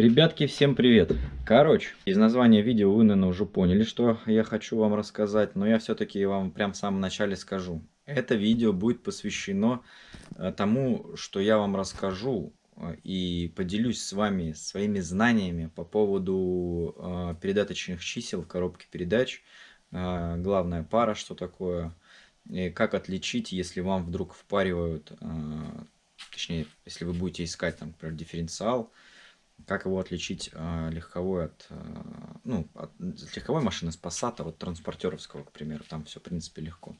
Ребятки, всем привет! Короче, из названия видео вы, наверное, уже поняли, что я хочу вам рассказать, но я все-таки вам прям в самом начале скажу. Это видео будет посвящено э, тому, что я вам расскажу э, и поделюсь с вами своими знаниями по поводу э, передаточных чисел в коробке передач, главная пара, что такое, и как отличить, если вам вдруг впаривают, точнее, если вы будете искать, там, например, дифференциал, как его отличить э, легковой от, э, ну, от легковой машины с Passat от транспортеровского, к примеру. Там все, в принципе, легко.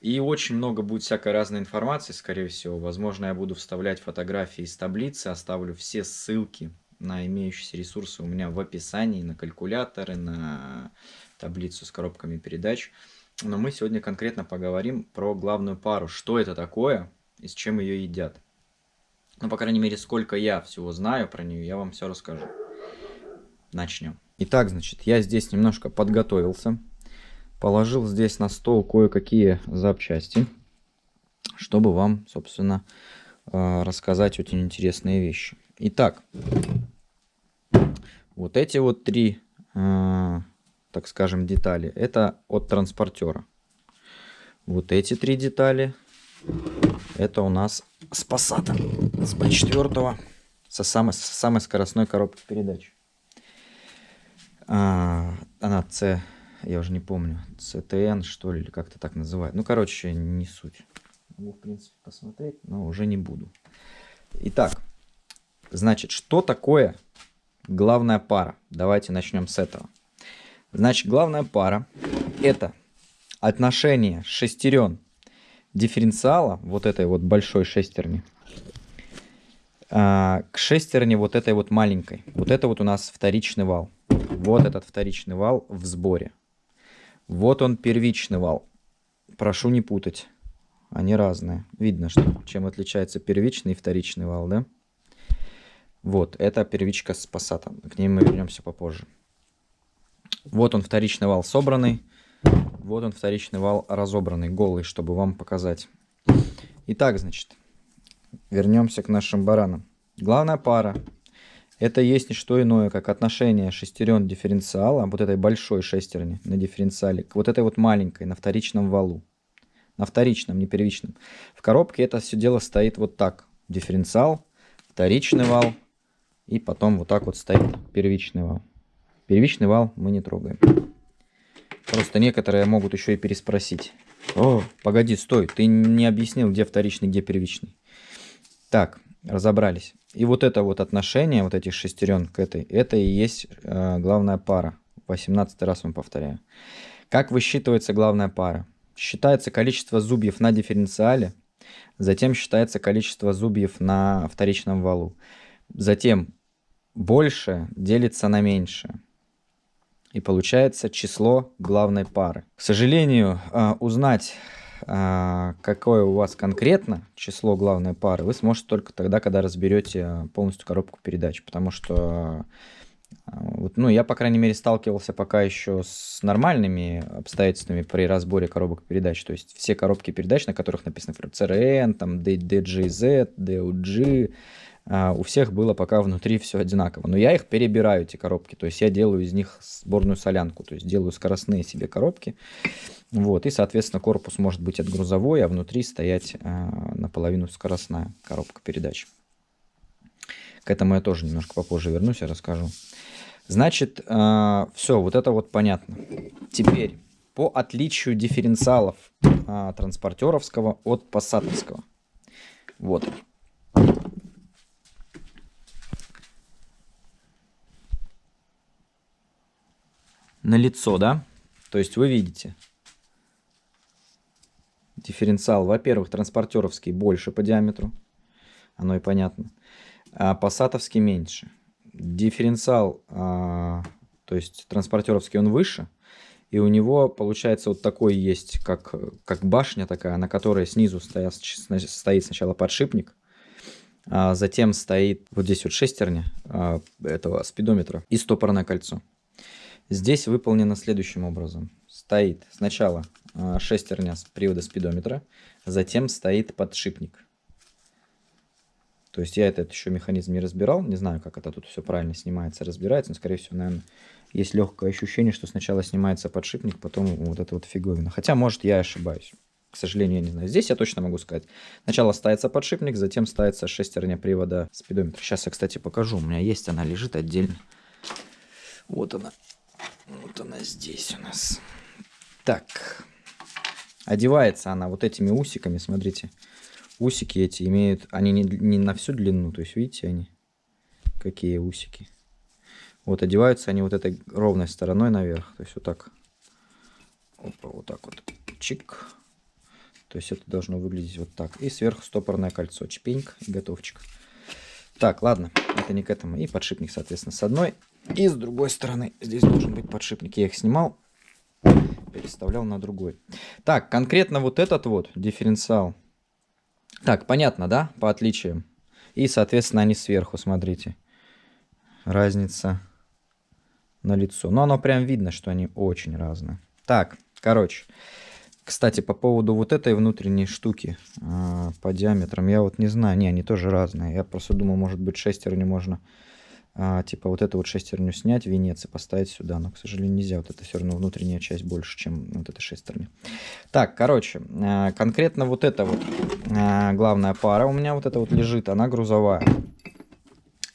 И очень много будет всякой разной информации, скорее всего. Возможно, я буду вставлять фотографии из таблицы, оставлю все ссылки на имеющиеся ресурсы у меня в описании, на калькуляторы, на таблицу с коробками передач. Но мы сегодня конкретно поговорим про главную пару. Что это такое и с чем ее едят. Ну, по крайней мере, сколько я всего знаю про нее, я вам все расскажу. Начнем. Итак, значит, я здесь немножко подготовился. Положил здесь на стол кое-какие запчасти, чтобы вам, собственно, э, рассказать очень интересные вещи. Итак, вот эти вот три, э, так скажем, детали, это от транспортера. Вот эти три детали это у нас с с B4, со самой, со самой скоростной коробкой передач. А, она C, я уже не помню, CTN что ли, как-то так называют. Ну, короче, не суть. Могу, в принципе, посмотреть, но уже не буду. Итак, значит, что такое главная пара? Давайте начнем с этого. Значит, главная пара это отношение шестерен дифференциала, вот этой вот большой шестерни, а, к шестерне вот этой вот маленькой. Вот это вот у нас вторичный вал. Вот этот вторичный вал в сборе. Вот он первичный вал. Прошу не путать. Они разные. Видно, что чем отличается первичный и вторичный вал, да? Вот, это первичка с пассатом. К ней мы вернемся попозже. Вот он вторичный вал собранный. Вот он вторичный вал разобранный, голый, чтобы вам показать. Итак, значит, вернемся к нашим баранам. Главная пара это есть не что иное, как отношение шестерен дифференциала, вот этой большой шестерни на дифференциале, к вот этой вот маленькой на вторичном валу. На вторичном, не первичном. В коробке это все дело стоит вот так. Дифференциал, вторичный вал и потом вот так вот стоит первичный вал. Первичный вал мы не трогаем. Просто некоторые могут еще и переспросить. О, погоди, стой, ты не объяснил, где вторичный, где первичный. Так, разобрались. И вот это вот отношение, вот этих шестерен к этой, это и есть э, главная пара. 18 раз вам повторяю. Как высчитывается главная пара? Считается количество зубьев на дифференциале, затем считается количество зубьев на вторичном валу. Затем больше делится на меньшее и получается число главной пары. К сожалению, а, узнать, а, какое у вас конкретно число главной пары, вы сможете только тогда, когда разберете полностью коробку передач, потому что а, ну, я, по крайней мере, сталкивался пока еще с нормальными обстоятельствами при разборе коробок передач. То есть все коробки передач, на которых написано CRN, там DGZ, DOG, а, у всех было пока внутри все одинаково. Но я их перебираю, эти коробки. То есть я делаю из них сборную солянку. То есть делаю скоростные себе коробки. Вот, и, соответственно, корпус может быть отгрузовой, а внутри стоять а, наполовину скоростная коробка передач. К этому я тоже немножко попозже вернусь и расскажу. Значит, а, все, вот это вот понятно. Теперь, по отличию дифференциалов а, транспортеровского от пассатовского. Вот. На лицо, да? То есть вы видите, дифференциал, во-первых, транспортеровский больше по диаметру, оно и понятно, а пассатовский меньше. Дифференциал, а, то есть транспортеровский, он выше, и у него получается вот такой есть, как, как башня такая, на которой снизу стоят, стоит сначала подшипник, а затем стоит вот здесь вот шестерня а, этого спидометра и стопорное кольцо. Здесь выполнено следующим образом. Стоит сначала а, шестерня с привода спидометра, затем стоит подшипник. То есть я этот еще механизм не разбирал, не знаю, как это тут все правильно снимается, разбирается, но, скорее всего, наверное, есть легкое ощущение, что сначала снимается подшипник, потом вот эта вот фиговина. Хотя, может, я ошибаюсь. К сожалению, я не знаю. Здесь я точно могу сказать. Сначала ставится подшипник, затем ставится шестерня привода спидометра. Сейчас я, кстати, покажу. У меня есть, она лежит отдельно. Вот она. Вот она здесь у нас. Так. Одевается она вот этими усиками, смотрите. Усики эти имеют, они не, не на всю длину, то есть видите они, какие усики. Вот одеваются они вот этой ровной стороной наверх, то есть вот так. Опа, вот так вот. Чик. То есть это должно выглядеть вот так. И сверху стопорное кольцо. Чпеньк готовчик. Так, ладно, это не к этому. И подшипник, соответственно, с одной. И с другой стороны здесь должен быть подшипник. Я их снимал, переставлял на другой. Так, конкретно вот этот вот дифференциал. Так, понятно, да, по отличиям. И, соответственно, они сверху, смотрите. Разница на лицо. Но оно прям видно, что они очень разные. Так, короче. Кстати, по поводу вот этой внутренней штуки э, по диаметрам, я вот не знаю. Не, они тоже разные. Я просто думал, может быть, шестерню можно, э, типа вот эту вот шестерню снять, венец и поставить сюда. Но, к сожалению, нельзя. Вот это все равно внутренняя часть больше, чем вот эта шестерня. Так, короче, э, конкретно вот эта вот э, главная пара у меня вот эта вот лежит, она грузовая.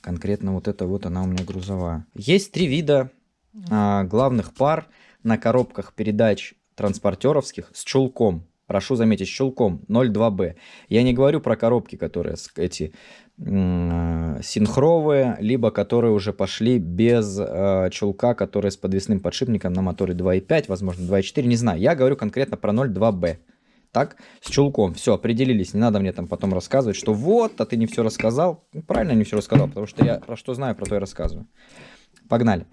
Конкретно вот эта вот она у меня грузовая. Есть три вида э, главных пар на коробках передач транспортеровских с чулком. Прошу заметить, с чулком 0,2B. Я не говорю про коробки, которые эти э, синхровые, либо которые уже пошли без э, чулка, которые с подвесным подшипником на моторе 2.5, возможно 2.4, не знаю. Я говорю конкретно про 0,2B. Так, с чулком, все, определились, не надо мне там потом рассказывать, что вот, а ты не все рассказал. Ну, правильно не все рассказал, потому что я про что знаю, про то и рассказываю. Погнали.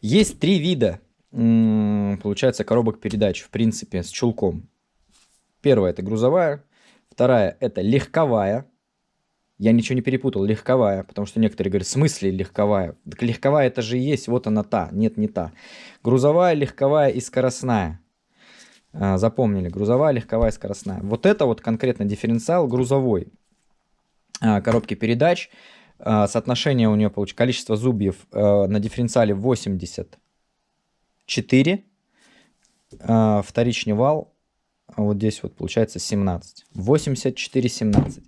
Есть три вида получается, коробок передач, в принципе, с чулком. Первая это грузовая, вторая это легковая. Я ничего не перепутал, легковая, потому что некоторые говорят, в смысле легковая? Так легковая это же есть, вот она та. Нет, не та. Грузовая, легковая и скоростная. А, запомнили, грузовая, легковая, скоростная. Вот это вот конкретно дифференциал грузовой а, коробки передач. А, соотношение у нее получится, количество зубьев на дифференциале 80 4, а, вторичный вал, а вот здесь вот получается 17. 84, 17.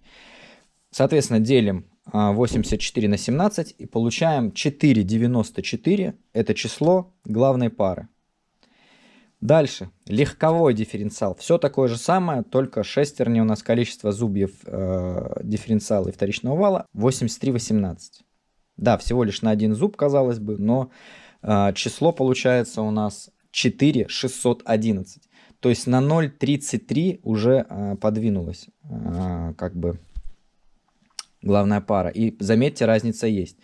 Соответственно, делим 84 а, на 17 и получаем 4,94. Это число главной пары. Дальше. Легковой дифференциал. Все такое же самое, только шестерни у нас количество зубьев э, дифференциала и вторичного вала 83,18. Да, всего лишь на один зуб, казалось бы, но а, число получается у нас 4611. То есть на 0,33 уже а, подвинулась а, как бы главная пара. И заметьте, разница есть.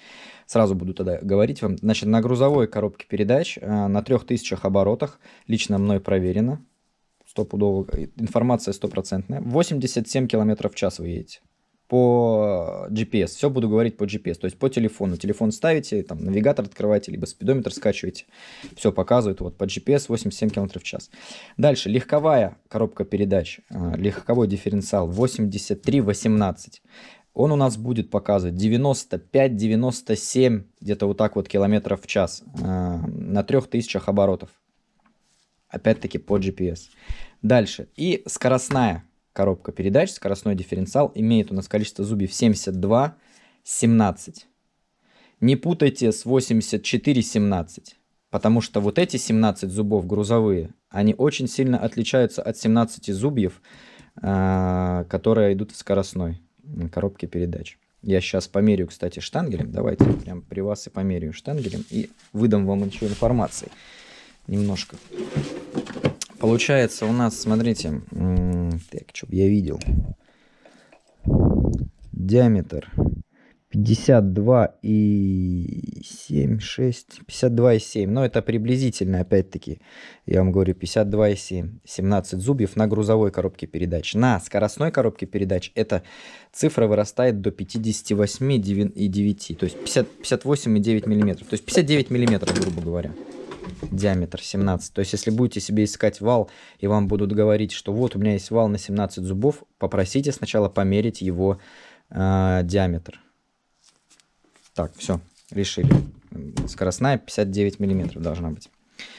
Сразу буду тогда говорить вам. Значит, на грузовой коробке передач на 3000 оборотах, лично мной проверено, стопудово, информация стопроцентная, 87 км в час вы едете по GPS. Все буду говорить по GPS, то есть по телефону. Телефон ставите, там навигатор открываете, либо спидометр скачиваете. Все показывает вот по GPS 87 км в час. Дальше легковая коробка передач, а, легковой дифференциал 83-18. Он у нас будет показывать 95-97, где-то вот так вот километров в час а, на 3000 оборотов. Опять-таки по GPS. Дальше. И скоростная коробка передач, скоростной дифференциал, имеет у нас количество зубьев 72, 17. Не путайте с 84, 17, потому что вот эти 17 зубов грузовые, они очень сильно отличаются от 17 зубьев, а, которые идут в скоростной коробке передач. Я сейчас померю, кстати, штангелем. Давайте прям при вас и померяю штангелем и выдам вам еще информации немножко. Получается у нас, смотрите, так, чтобы я видел. Диаметр 52,7, 6, 52,7. Но это приблизительно, опять-таки, я вам говорю, 52,7. 17 зубьев на грузовой коробке передач. На скоростной коробке передач эта цифра вырастает до 58,9. То есть 58,9 миллиметров. То есть 59 миллиметров, грубо говоря диаметр 17. То есть, если будете себе искать вал, и вам будут говорить, что вот у меня есть вал на 17 зубов, попросите сначала померить его э, диаметр. Так, все, решили. Скоростная 59 миллиметров должна быть.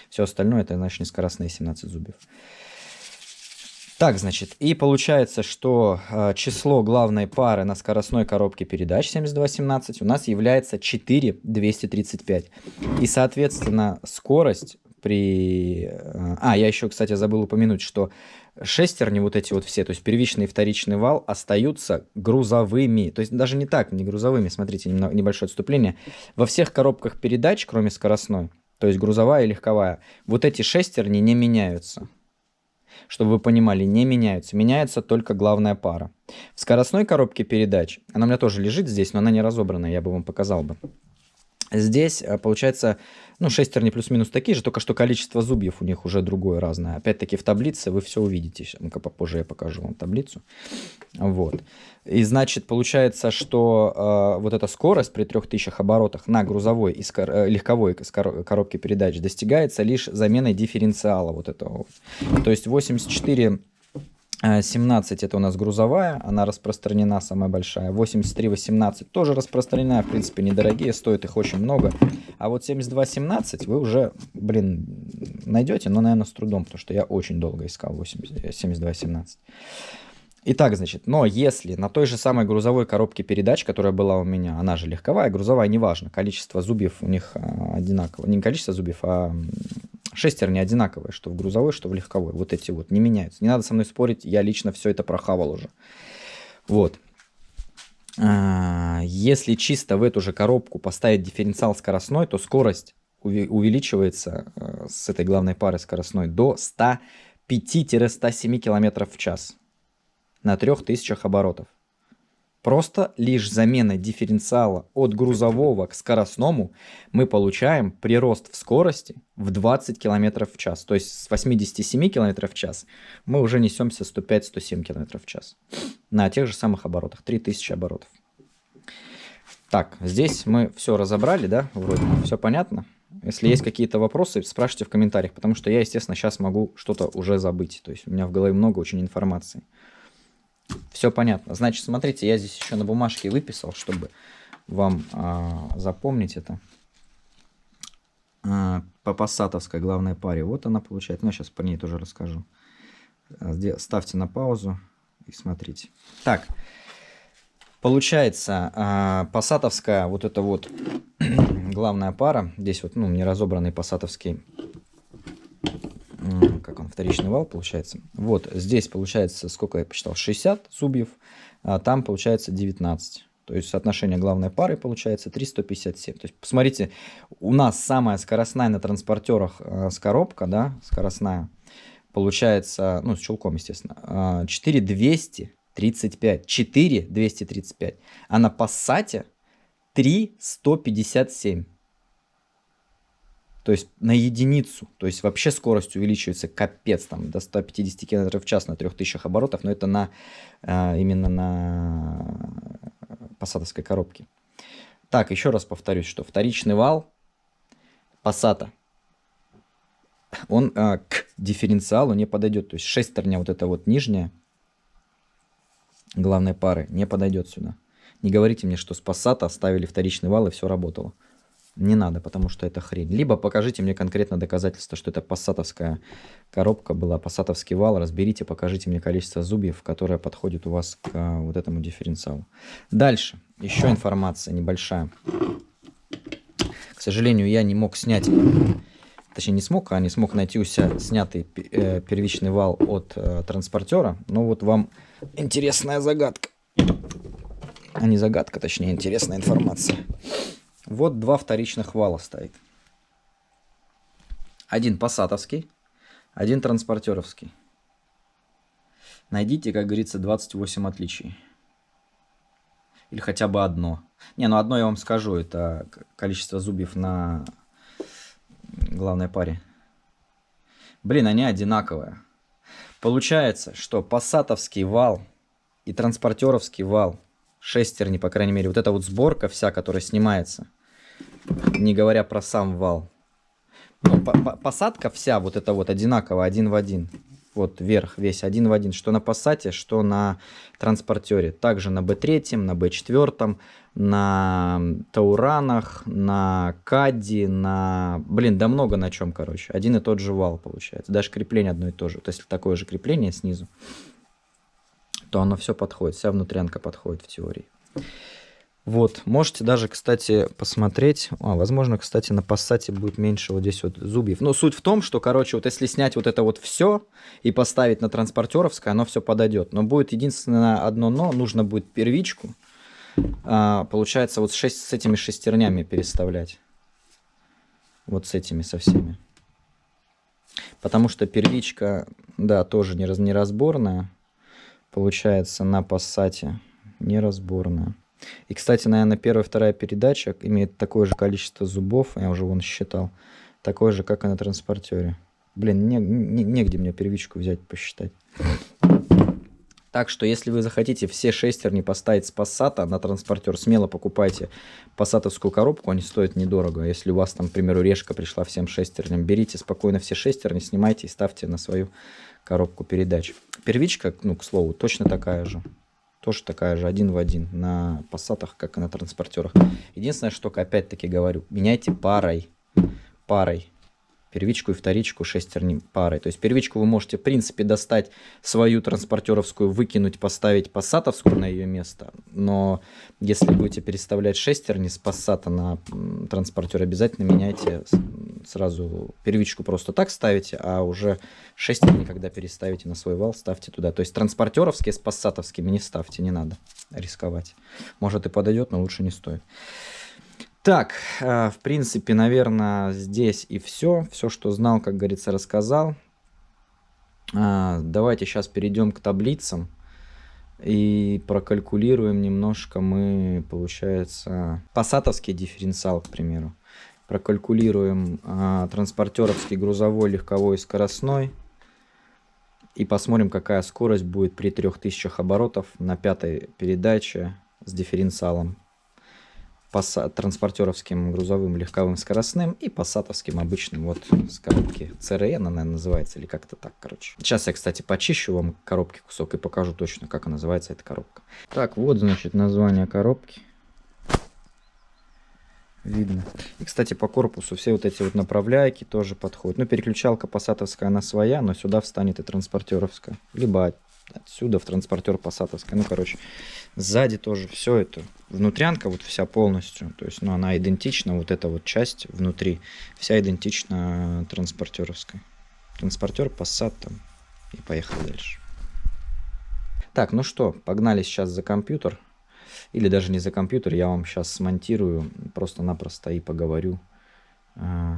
Все остальное это, значит, не скоростные 17 зубьев. Так, значит, и получается, что э, число главной пары на скоростной коробке передач 7217 у нас является 4235. И, соответственно, скорость при... Э, а, я еще, кстати, забыл упомянуть, что шестерни вот эти вот все, то есть первичный и вторичный вал, остаются грузовыми. То есть даже не так, не грузовыми, смотрите, небольшое отступление. Во всех коробках передач, кроме скоростной, то есть грузовая и легковая, вот эти шестерни не меняются чтобы вы понимали, не меняются. Меняется только главная пара. В скоростной коробке передач, она у меня тоже лежит здесь, но она не разобранная, я бы вам показал бы. Здесь э, получается, ну, шестерни плюс-минус такие же, только что количество зубьев у них уже другое, разное. Опять-таки в таблице вы все увидите. Ну-ка попозже я покажу вам таблицу. Вот. И значит, получается, что э, вот эта скорость при 3000 оборотах на грузовой и скор э, легковой коробке передач достигается лишь заменой дифференциала вот этого. То есть 84 17 это у нас грузовая, она распространена, самая большая. 83-18 тоже распространена, в принципе, недорогие, стоит их очень много. А вот 72-17 вы уже, блин, найдете, но, наверное, с трудом, потому что я очень долго искал 72-17. Итак, значит, но если на той же самой грузовой коробке передач, которая была у меня, она же легковая, грузовая, неважно, количество зубьев у них а, одинаково. Не количество зубьев, а шестерни одинаковые, что в грузовой, что в легковой. Вот эти вот не меняются. Не надо со мной спорить, я лично все это прохавал уже. Вот. А, если чисто в эту же коробку поставить дифференциал скоростной, то скорость увеличивается э, с этой главной пары скоростной до 105-107 км в час на 3000 оборотов. Просто лишь заменой дифференциала от грузового к скоростному мы получаем прирост в скорости в 20 км в час. То есть с 87 км в час мы уже несемся 105-107 км в час. На тех же самых оборотах, 3000 оборотов. Так, здесь мы все разобрали, да, вроде все понятно. Если есть какие-то вопросы, спрашивайте в комментариях, потому что я, естественно, сейчас могу что-то уже забыть. То есть у меня в голове много очень информации. Все понятно. Значит, смотрите, я здесь еще на бумажке выписал, чтобы вам а, запомнить это. А, по пассатовской главной паре. Вот она получает. Ну, я сейчас по ней тоже расскажу. Ставьте на паузу и смотрите. Так, получается, а, пассатовская вот эта вот главная пара. Здесь вот, ну, неразобранный пассатовский он, вторичный вал получается. Вот здесь получается, сколько я посчитал, 60 зубьев, а там получается 19. То есть соотношение главной пары получается 357. То есть посмотрите, у нас самая скоростная на транспортерах э, с да, скоростная, получается, ну с чулком, естественно, 4235. 4235. А на пассате 3157 то есть на единицу, то есть вообще скорость увеличивается капец, там до 150 км в час на 3000 оборотов, но это на, а, именно на посадовской коробке. Так, еще раз повторюсь, что вторичный вал пассата, он а, к дифференциалу не подойдет, то есть шестерня вот эта вот нижняя, главной пары, не подойдет сюда. Не говорите мне, что с пассата оставили вторичный вал и все работало не надо, потому что это хрень. Либо покажите мне конкретно доказательство, что это пассатовская коробка была, пассатовский вал. Разберите, покажите мне количество зубьев, которое подходит у вас к а, вот этому дифференциалу. Дальше. Еще информация небольшая. К сожалению, я не мог снять, точнее не смог, а не смог найти у себя снятый э, первичный вал от э, транспортера. Но вот вам интересная загадка. А не загадка, точнее интересная информация. Вот два вторичных вала стоит. Один пассатовский, один транспортеровский. Найдите, как говорится, 28 отличий. Или хотя бы одно. Не, ну одно я вам скажу. Это количество зубьев на главной паре. Блин, они одинаковые. Получается, что пассатовский вал и транспортеровский вал, шестерни, по крайней мере, вот эта вот сборка вся, которая снимается – не говоря про сам вал. Ну, посадка вся вот эта вот одинаковая, один в один. Вот вверх весь один в один, что на пассате, что на транспортере. Также на B3, на B4, на Тауранах, на Кадди, на... Блин, да много на чем, короче. Один и тот же вал получается. Даже крепление одно и то же. То есть такое же крепление снизу, то оно все подходит. Вся внутрянка подходит в теории. Вот, можете даже, кстати, посмотреть, а, возможно, кстати, на пассате будет меньше вот здесь вот зубьев. Но суть в том, что, короче, вот если снять вот это вот все и поставить на транспортеровское, оно все подойдет. Но будет единственное одно но, нужно будет первичку, а, получается, вот 6, с этими шестернями переставлять. Вот с этими со всеми. Потому что первичка, да, тоже неразборная. Получается, на пассате неразборная. И, кстати, наверное, первая вторая передача имеет такое же количество зубов, я уже вон считал, такое же, как и на транспортере. Блин, не, не, негде мне первичку взять, посчитать. Так что, если вы захотите все шестерни поставить с пассата на транспортер, смело покупайте пассатовскую коробку, они стоят недорого. Если у вас там, к примеру, решка пришла всем шестерням, берите спокойно все шестерни, снимайте и ставьте на свою коробку передач. Первичка, ну, к слову, точно такая же. Тоже такая же, один в один, на пассатах, как и на транспортерах. Единственное, что, опять-таки говорю, меняйте парой, парой первичку и вторичку шестерни парой. То есть первичку вы можете, в принципе, достать свою транспортеровскую, выкинуть, поставить пассатовскую на ее место. Но если будете переставлять шестерни с пассата на транспортер, обязательно меняйте сразу первичку просто так ставите, а уже шестерни, когда переставите на свой вал, ставьте туда. То есть транспортеровские с пассатовскими не ставьте, не надо рисковать. Может и подойдет, но лучше не стоит. Так, э, в принципе, наверное, здесь и все. Все, что знал, как говорится, рассказал. А, давайте сейчас перейдем к таблицам и прокалькулируем немножко мы, получается, пассатовский дифференциал, к примеру. Прокалькулируем а, транспортеровский грузовой, легковой и скоростной. И посмотрим, какая скорость будет при 3000 оборотов на пятой передаче с дифференциалом транспортеровским грузовым легковым скоростным и пассатовским обычным вот с коробки CRN, она наверное, называется, или как-то так, короче. Сейчас я, кстати, почищу вам коробки кусок и покажу точно, как называется эта коробка. Так, вот, значит, название коробки. Видно. И, кстати, по корпусу все вот эти вот направляйки тоже подходят. Ну, переключалка пассатовская, она своя, но сюда встанет и транспортеровская. Либо отсюда в транспортер пассатовская. Ну, короче, сзади тоже все это. Внутрянка вот вся полностью. То есть, ну, она идентична, вот эта вот часть внутри, вся идентична транспортеровской. Транспортер, пассат там. И поехали дальше. Так, ну что, погнали сейчас за компьютер. Или даже не за компьютер, я вам сейчас смонтирую просто-напросто и поговорю э,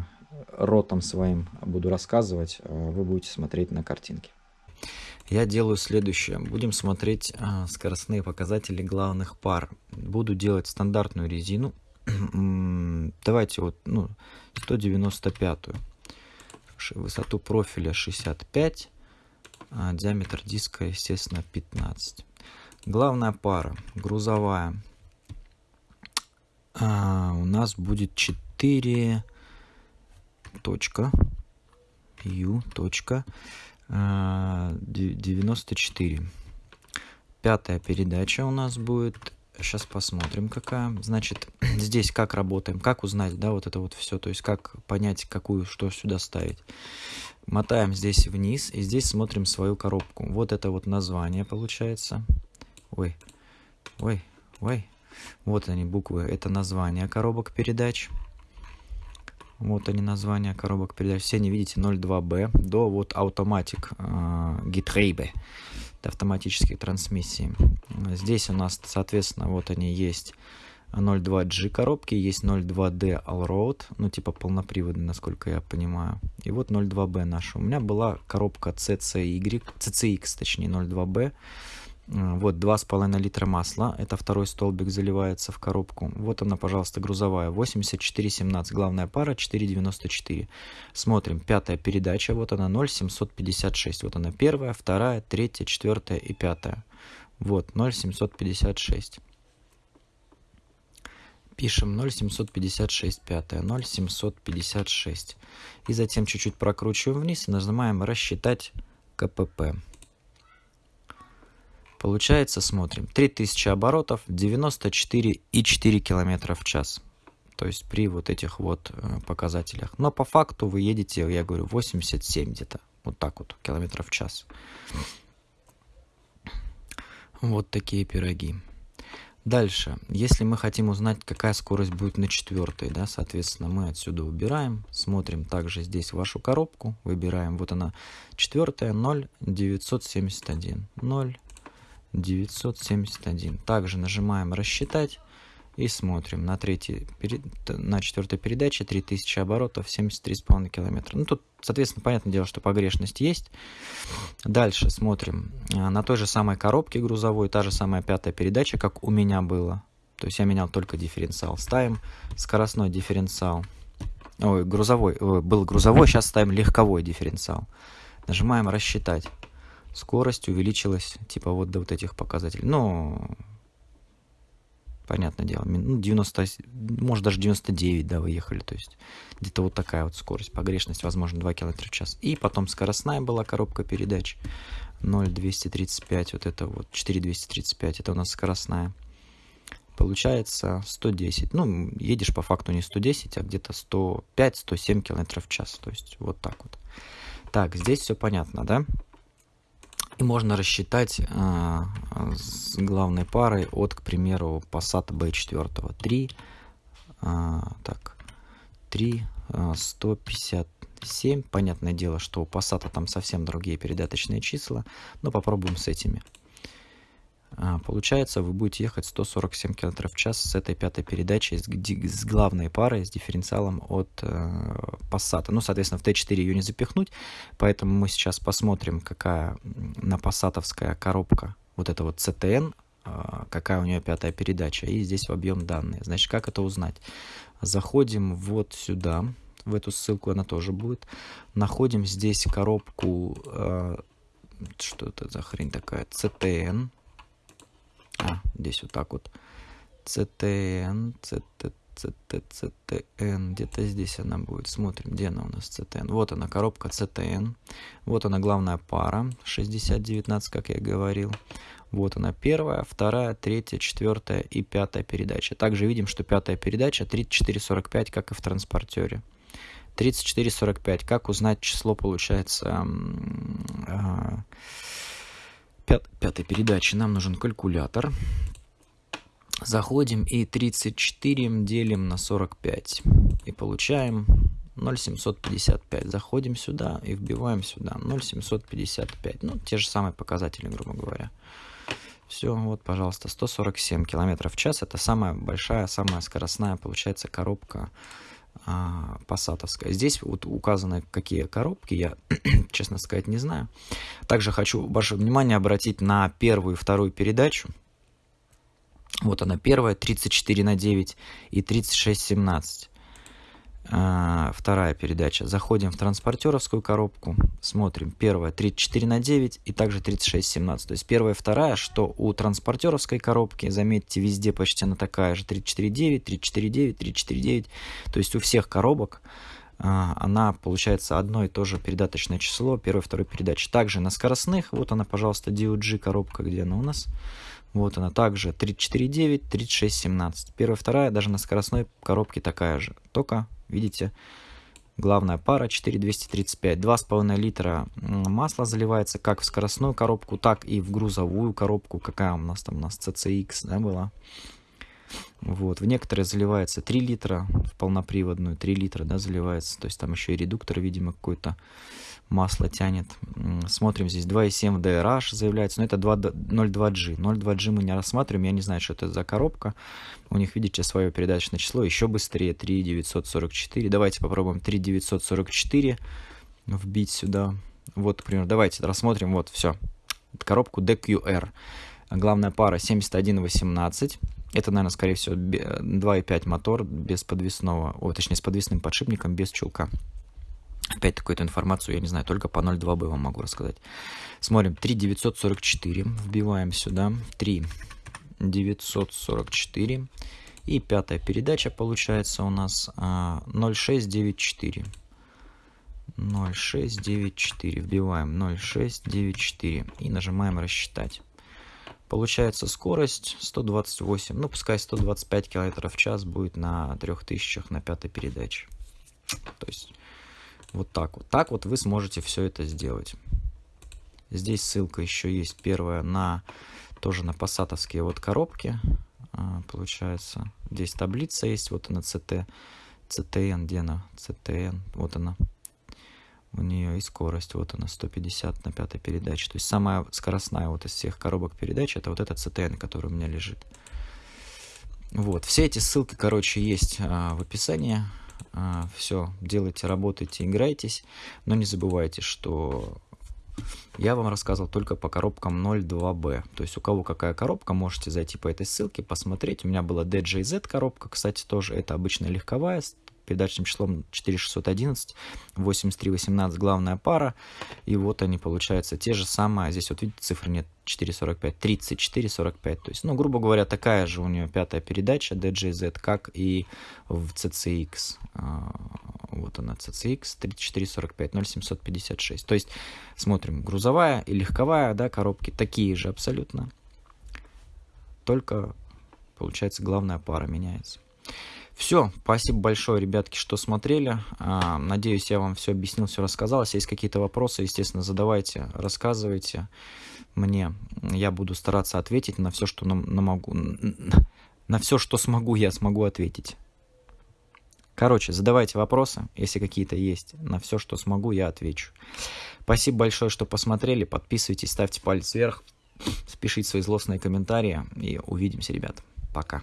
ротом своим буду рассказывать, а вы будете смотреть на картинки я делаю следующее. Будем смотреть а, скоростные показатели главных пар. Буду делать стандартную резину. Давайте вот ну, 195. Высоту профиля 65. А диаметр диска, естественно, 15. Главная пара, грузовая, а, у нас будет 4 точка, U точка, 94. Пятая передача у нас будет. Сейчас посмотрим, какая. Значит, здесь как работаем, как узнать, да, вот это вот все, то есть как понять, какую, что сюда ставить. Мотаем здесь вниз и здесь смотрим свою коробку. Вот это вот название получается. Ой, ой, ой. Вот они буквы, это название коробок передач. Вот они названия коробок передач. Все не видите 02B до вот Automatic э, Getriebe. Это автоматические трансмиссии. Здесь у нас, соответственно, вот они есть 02G коробки, есть 02D Allroad, ну типа полноприводный, насколько я понимаю. И вот 02B наша. У меня была коробка CCY, CCX, точнее 02B. Вот 2,5 литра масла, это второй столбик заливается в коробку. Вот она, пожалуйста, грузовая, 84,17, главная пара 4,94. Смотрим, пятая передача, вот она 0,756. Вот она первая, вторая, третья, четвертая и пятая. Вот 0,756. Пишем 0,756, пятая, 0,756. И затем чуть-чуть прокручиваем вниз и нажимаем «Рассчитать КПП. Получается, смотрим, 3000 оборотов, 94,4 км в час. То есть при вот этих вот э, показателях. Но по факту вы едете, я говорю, 87 где-то. Вот так вот, километров в час. Вот такие пироги. Дальше, если мы хотим узнать, какая скорость будет на четвертой, да, соответственно, мы отсюда убираем, смотрим также здесь вашу коробку, выбираем, вот она, четвертая, 0,971, 0,971. Также нажимаем «Рассчитать», и смотрим на третьей, на четвертой передаче 3000 оборотов, 73,5 километра. Ну, тут, соответственно, понятное дело, что погрешность есть. Дальше смотрим а, на той же самой коробке грузовой, та же самая пятая передача, как у меня было. То есть я менял только дифференциал. Ставим скоростной дифференциал. Ой, грузовой, ой, был грузовой, сейчас ставим легковой дифференциал. Нажимаем «Рассчитать». Скорость увеличилась, типа вот до вот этих показателей. Ну, понятное дело, ну, 90, может даже 99, да, выехали, то есть где-то вот такая вот скорость, погрешность, возможно, 2 км в час. И потом скоростная была коробка передач 0,235, вот это вот, 4,235, это у нас скоростная. Получается 110, ну, едешь по факту не 110, а где-то 105-107 км в час, то есть вот так вот. Так, здесь все понятно, да? И можно рассчитать а, с главной парой от, к примеру, Passat B4. 3, а, так, 3, а, 157. Понятное дело, что у Passat там совсем другие передаточные числа, но попробуем с этими. А, получается, вы будете ехать 147 км в час с этой пятой передачей, с, с главной парой, с дифференциалом от э, Passat. Ну, соответственно, в Т4 ее не запихнуть, поэтому мы сейчас посмотрим, какая на пассатовская коробка, вот это вот CTN, э, какая у нее пятая передача, и здесь в объем данные. Значит, как это узнать? Заходим вот сюда, в эту ссылку она тоже будет. Находим здесь коробку, э, что это за хрень такая, CTN, а, здесь вот так вот. CTN, CT, CT, CTN, где-то здесь она будет. Смотрим, где она у нас CTN. Вот она, коробка CTN. Вот она, главная пара, 6019, как я говорил. Вот она, первая, вторая, третья, четвертая и пятая передача. Также видим, что пятая передача 3445, как и в транспортере. 3445. Как узнать число, получается, а, пятой передачи нам нужен калькулятор. Заходим и 34 делим на 45. И получаем 0,755. Заходим сюда и вбиваем сюда 0,755. Ну, те же самые показатели, грубо говоря. Все, вот, пожалуйста, 147 км в час. Это самая большая, самая скоростная, получается, коробка а, пассатовская. Здесь вот указаны какие коробки, я, честно сказать, не знаю. Также хочу ваше внимание обратить на первую и вторую передачу. Вот она первая, 34 на 9 и 3617. А, вторая передача. Заходим в транспортеровскую коробку, смотрим. Первая 34 на 9 и также 36 17. То есть первая вторая, что у транспортеровской коробки, заметьте, везде почти она такая же. 34 9, 34 9, 34 9. То есть у всех коробок а, она получается одно и то же передаточное число первой второй передачи. Также на скоростных, вот она, пожалуйста, DOG коробка, где она у нас. Вот она также 34.9, 36.17. Первая, вторая, даже на скоростной коробке такая же. Только Видите, главная пара 4235. 2,5 литра масла заливается как в скоростную коробку, так и в грузовую коробку. Какая у нас там у нас CCX да, была. Вот. В некоторые заливается 3 литра, в полноприводную 3 литра да, заливается. То есть там еще и редуктор, видимо, какой-то масло тянет. Смотрим здесь 2.7 DRH заявляется, но это 0.2G. 0.2G мы не рассматриваем, я не знаю, что это за коробка. У них, видите, свое передаточное число, еще быстрее 3.944. Давайте попробуем 3.944 вбить сюда. Вот, например, давайте рассмотрим, вот, все. Коробку DQR. Главная пара 71.18. Это, наверное, скорее всего, 2.5 мотор без подвесного, о, точнее, с подвесным подшипником, без чулка. Опять такую-то информацию, я не знаю, только по 0.2 бы вам могу рассказать. Смотрим, 3,944 вбиваем сюда, 3,944. И пятая передача получается у нас 0,694. А, 0694. Вбиваем 0694 и нажимаем рассчитать. Получается скорость 128, ну пускай 125 км в час будет на 3000 на пятой передаче. То есть вот так вот. Так вот вы сможете все это сделать. Здесь ссылка еще есть первая на тоже на пассатовские вот коробки. А, получается, здесь таблица есть, вот она CT, CTN, где она? CTN, вот она. У нее и скорость, вот она, 150 на пятой передаче. То есть самая скоростная вот из всех коробок передач, это вот этот CTN, который у меня лежит. Вот, все эти ссылки, короче, есть а, в описании. А, все, делайте, работайте, играйтесь. Но не забывайте, что я вам рассказывал только по коробкам 02B. То есть у кого какая коробка, можете зайти по этой ссылке, посмотреть. У меня была DJZ коробка, кстати, тоже. Это обычная легковая, передаточным числом 4611, 8318 главная пара. И вот они, получаются те же самые. Здесь вот видите, цифры нет 445, 3445. То есть, ну, грубо говоря, такая же у нее пятая передача DJZ, как и в CCX. А, вот она, CCX 3445 0756. То есть, смотрим, грузовая и легковая, да, коробки такие же абсолютно. Только, получается, главная пара меняется. Все, спасибо большое, ребятки, что смотрели. А, надеюсь, я вам все объяснил, все рассказал. Если есть какие-то вопросы, естественно, задавайте, рассказывайте мне. Я буду стараться ответить на все, что на, на могу. На все, что смогу, я смогу ответить. Короче, задавайте вопросы, если какие-то есть. На все, что смогу, я отвечу. Спасибо большое, что посмотрели. Подписывайтесь, ставьте палец вверх, пишите свои злостные комментарии. И увидимся, ребят. Пока.